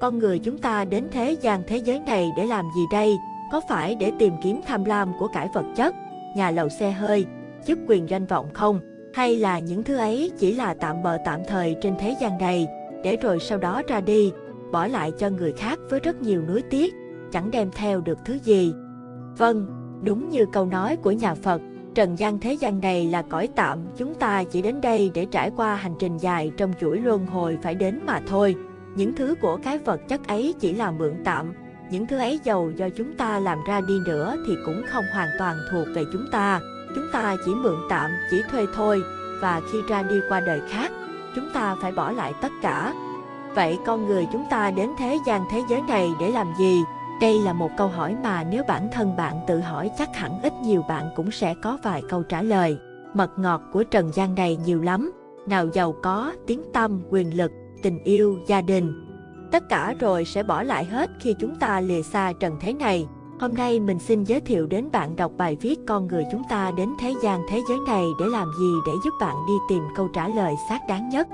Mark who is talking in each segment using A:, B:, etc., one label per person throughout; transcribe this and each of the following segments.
A: con người chúng ta đến thế gian thế giới này để làm gì đây? Có phải để tìm kiếm tham lam của cải vật chất, nhà lầu xe hơi, chức quyền danh vọng không? Hay là những thứ ấy chỉ là tạm bợ tạm thời trên thế gian này, để rồi sau đó ra đi, bỏ lại cho người khác với rất nhiều nuối tiếc, chẳng đem theo được thứ gì? Vâng, đúng như câu nói của nhà Phật, trần gian thế gian này là cõi tạm, chúng ta chỉ đến đây để trải qua hành trình dài trong chuỗi luân hồi phải đến mà thôi. Những thứ của cái vật chất ấy chỉ là mượn tạm, những thứ ấy giàu do chúng ta làm ra đi nữa thì cũng không hoàn toàn thuộc về chúng ta. Chúng ta chỉ mượn tạm, chỉ thuê thôi, và khi ra đi qua đời khác, chúng ta phải bỏ lại tất cả. Vậy con người chúng ta đến thế gian thế giới này để làm gì? Đây là một câu hỏi mà nếu bản thân bạn tự hỏi chắc hẳn ít nhiều bạn cũng sẽ có vài câu trả lời. Mật ngọt của trần gian này nhiều lắm, nào giàu có, tiếng tâm, quyền lực, tình yêu, gia đình. Tất cả rồi sẽ bỏ lại hết khi chúng ta lìa xa trần thế này. Hôm nay mình xin giới thiệu đến bạn đọc bài viết Con người chúng ta đến thế gian thế giới này để làm gì để giúp bạn đi tìm câu trả lời xác đáng nhất.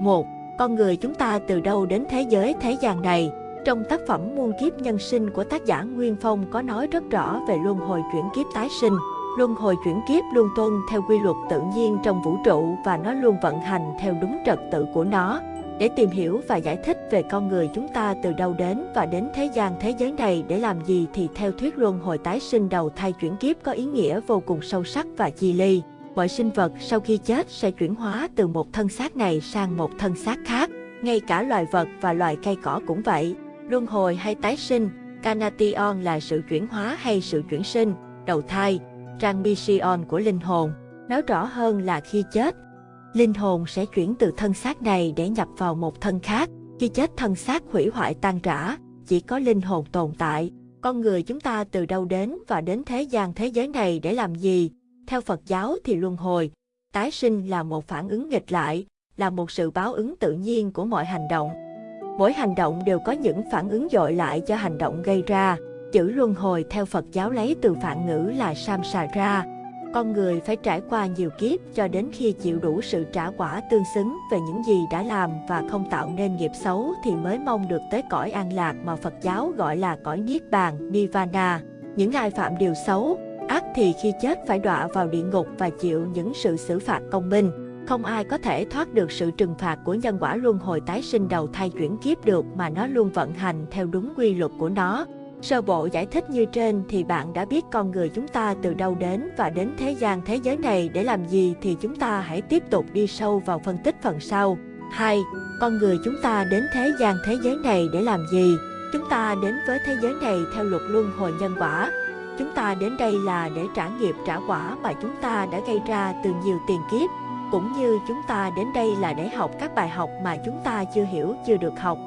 A: 1. Con người chúng ta từ đâu đến thế giới thế gian này? Trong tác phẩm Muôn kiếp nhân sinh của tác giả Nguyên Phong có nói rất rõ về luân hồi chuyển kiếp tái sinh. Luân hồi chuyển kiếp luôn tuân theo quy luật tự nhiên trong vũ trụ và nó luôn vận hành theo đúng trật tự của nó. Để tìm hiểu và giải thích về con người chúng ta từ đâu đến và đến thế gian thế giới này để làm gì thì theo thuyết luân hồi tái sinh đầu thai chuyển kiếp có ý nghĩa vô cùng sâu sắc và chi ly. Mọi sinh vật sau khi chết sẽ chuyển hóa từ một thân xác này sang một thân xác khác. Ngay cả loài vật và loài cây cỏ cũng vậy. Luân hồi hay tái sinh, Canation là sự chuyển hóa hay sự chuyển sinh, đầu thai, Transmission của linh hồn. Nói rõ hơn là khi chết, linh hồn sẽ chuyển từ thân xác này để nhập vào một thân khác. Khi chết thân xác hủy hoại tan rã, chỉ có linh hồn tồn tại. Con người chúng ta từ đâu đến và đến thế gian thế giới này để làm gì? Theo Phật giáo thì luân hồi, tái sinh là một phản ứng nghịch lại, là một sự báo ứng tự nhiên của mọi hành động. Mỗi hành động đều có những phản ứng dội lại cho hành động gây ra. Chữ luân hồi theo Phật giáo lấy từ phản ngữ là samsara, con người phải trải qua nhiều kiếp cho đến khi chịu đủ sự trả quả tương xứng về những gì đã làm và không tạo nên nghiệp xấu thì mới mong được tới cõi an lạc mà Phật giáo gọi là cõi Niết Bàn, Nirvana. Những ai phạm điều xấu, ác thì khi chết phải đọa vào địa ngục và chịu những sự xử phạt công minh. Không ai có thể thoát được sự trừng phạt của nhân quả luân hồi tái sinh đầu thai chuyển kiếp được mà nó luôn vận hành theo đúng quy luật của nó. Sơ bộ giải thích như trên thì bạn đã biết con người chúng ta từ đâu đến và đến thế gian thế giới này để làm gì thì chúng ta hãy tiếp tục đi sâu vào phân tích phần sau. 2. Con người chúng ta đến thế gian thế giới này để làm gì? Chúng ta đến với thế giới này theo luật luân hồi nhân quả. Chúng ta đến đây là để trả nghiệp trả quả mà chúng ta đã gây ra từ nhiều tiền kiếp. Cũng như chúng ta đến đây là để học các bài học mà chúng ta chưa hiểu, chưa được học.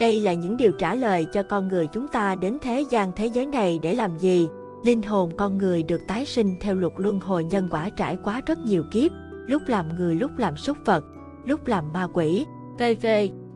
A: Đây là những điều trả lời cho con người chúng ta đến thế gian thế giới này để làm gì. Linh hồn con người được tái sinh theo luật luân hồi nhân quả trải qua rất nhiều kiếp, lúc làm người lúc làm súc vật, lúc làm ma quỷ, v.v.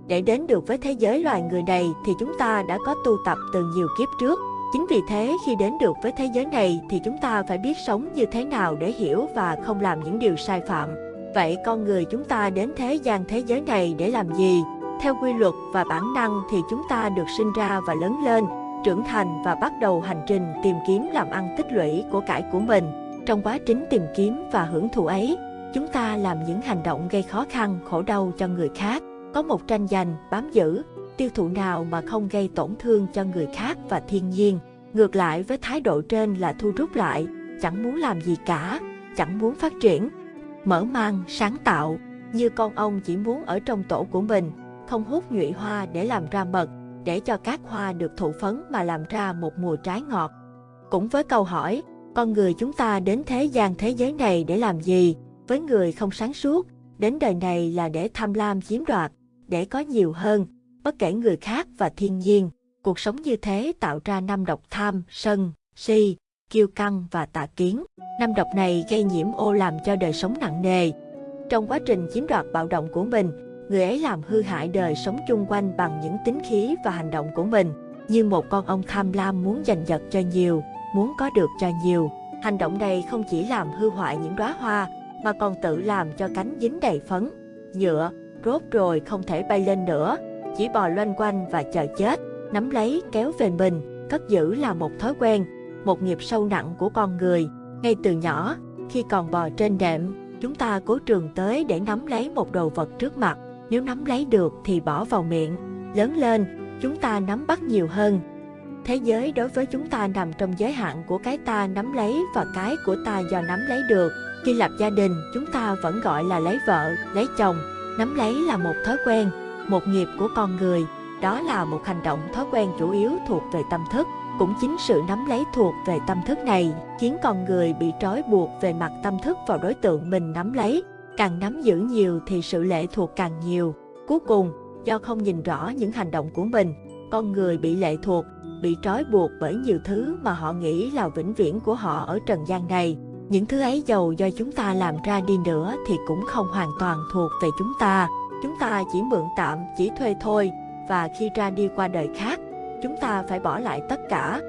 A: Để đến được với thế giới loài người này thì chúng ta đã có tu tập từ nhiều kiếp trước. Chính vì thế khi đến được với thế giới này thì chúng ta phải biết sống như thế nào để hiểu và không làm những điều sai phạm. Vậy con người chúng ta đến thế gian thế giới này để làm gì? Theo quy luật và bản năng thì chúng ta được sinh ra và lớn lên, trưởng thành và bắt đầu hành trình tìm kiếm làm ăn tích lũy của cải của mình. Trong quá trình tìm kiếm và hưởng thụ ấy, chúng ta làm những hành động gây khó khăn, khổ đau cho người khác. Có một tranh giành, bám giữ, tiêu thụ nào mà không gây tổn thương cho người khác và thiên nhiên. Ngược lại với thái độ trên là thu rút lại, chẳng muốn làm gì cả, chẳng muốn phát triển. Mở mang, sáng tạo, như con ông chỉ muốn ở trong tổ của mình, không hút nhụy hoa để làm ra mật, để cho các hoa được thụ phấn mà làm ra một mùa trái ngọt. Cũng với câu hỏi, con người chúng ta đến thế gian thế giới này để làm gì? Với người không sáng suốt, đến đời này là để tham lam chiếm đoạt, để có nhiều hơn, bất kể người khác và thiên nhiên. Cuộc sống như thế tạo ra năm độc tham, sân, si, kiêu căng và tà kiến. Năm độc này gây nhiễm ô làm cho đời sống nặng nề. Trong quá trình chiếm đoạt bạo động của mình, người ấy làm hư hại đời sống chung quanh bằng những tính khí và hành động của mình. Như một con ong tham lam muốn giành giật cho nhiều, muốn có được cho nhiều. Hành động này không chỉ làm hư hoại những đóa hoa, mà còn tự làm cho cánh dính đầy phấn, nhựa, rốt rồi không thể bay lên nữa. chỉ bò loanh quanh và chờ chết, nắm lấy kéo về mình, cất giữ là một thói quen, một nghiệp sâu nặng của con người. Ngay từ nhỏ, khi còn bò trên đệm, chúng ta cố trường tới để nắm lấy một đồ vật trước mặt. Nếu nắm lấy được thì bỏ vào miệng. Lớn lên, chúng ta nắm bắt nhiều hơn. Thế giới đối với chúng ta nằm trong giới hạn của cái ta nắm lấy và cái của ta do nắm lấy được. Khi lập gia đình, chúng ta vẫn gọi là lấy vợ, lấy chồng. Nắm lấy là một thói quen, một nghiệp của con người. Đó là một hành động thói quen chủ yếu thuộc về tâm thức. Cũng chính sự nắm lấy thuộc về tâm thức này khiến con người bị trói buộc về mặt tâm thức vào đối tượng mình nắm lấy. Càng nắm giữ nhiều thì sự lệ thuộc càng nhiều. Cuối cùng, do không nhìn rõ những hành động của mình, con người bị lệ thuộc, bị trói buộc bởi nhiều thứ mà họ nghĩ là vĩnh viễn của họ ở trần gian này. Những thứ ấy giàu do chúng ta làm ra đi nữa thì cũng không hoàn toàn thuộc về chúng ta. Chúng ta chỉ mượn tạm, chỉ thuê thôi, và khi ra đi qua đời khác, chúng ta phải bỏ lại tất cả.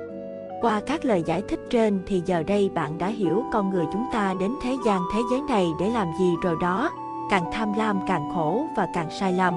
A: Qua các lời giải thích trên thì giờ đây bạn đã hiểu con người chúng ta đến thế gian thế giới này để làm gì rồi đó. Càng tham lam càng khổ và càng sai lầm.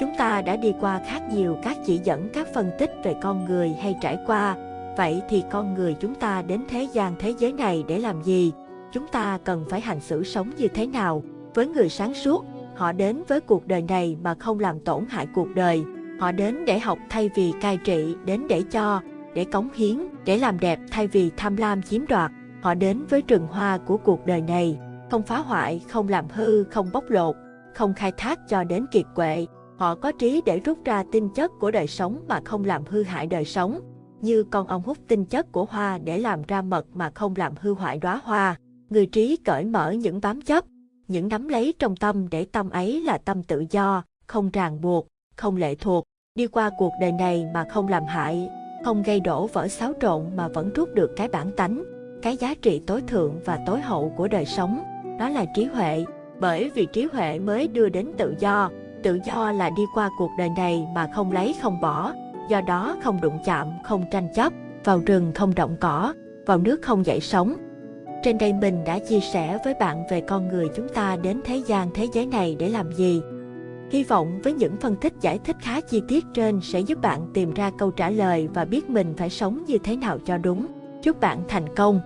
A: Chúng ta đã đi qua khác nhiều các chỉ dẫn các phân tích về con người hay trải qua. Vậy thì con người chúng ta đến thế gian thế giới này để làm gì? Chúng ta cần phải hành xử sống như thế nào? Với người sáng suốt, họ đến với cuộc đời này mà không làm tổn hại cuộc đời. Họ đến để học thay vì cai trị, đến để cho, để cống hiến, để làm đẹp thay vì tham lam chiếm đoạt. Họ đến với rừng hoa của cuộc đời này, không phá hoại, không làm hư, không bóc lột, không khai thác cho đến kiệt quệ. Họ có trí để rút ra tinh chất của đời sống mà không làm hư hại đời sống, như con ong hút tinh chất của hoa để làm ra mật mà không làm hư hoại đóa hoa. Người trí cởi mở những bám chấp, những nắm lấy trong tâm để tâm ấy là tâm tự do, không ràng buộc, không lệ thuộc, đi qua cuộc đời này mà không làm hại, không gây đổ vỡ xáo trộn mà vẫn rút được cái bản tánh, cái giá trị tối thượng và tối hậu của đời sống, đó là trí huệ, bởi vì trí huệ mới đưa đến tự do, tự do là đi qua cuộc đời này mà không lấy không bỏ, do đó không đụng chạm, không tranh chấp, vào rừng không động cỏ, vào nước không dậy sống. Trên đây mình đã chia sẻ với bạn về con người chúng ta đến thế gian thế giới này để làm gì. Hy vọng với những phân tích giải thích khá chi tiết trên sẽ giúp bạn tìm ra câu trả lời và biết mình phải sống như thế nào cho đúng. Chúc bạn thành công!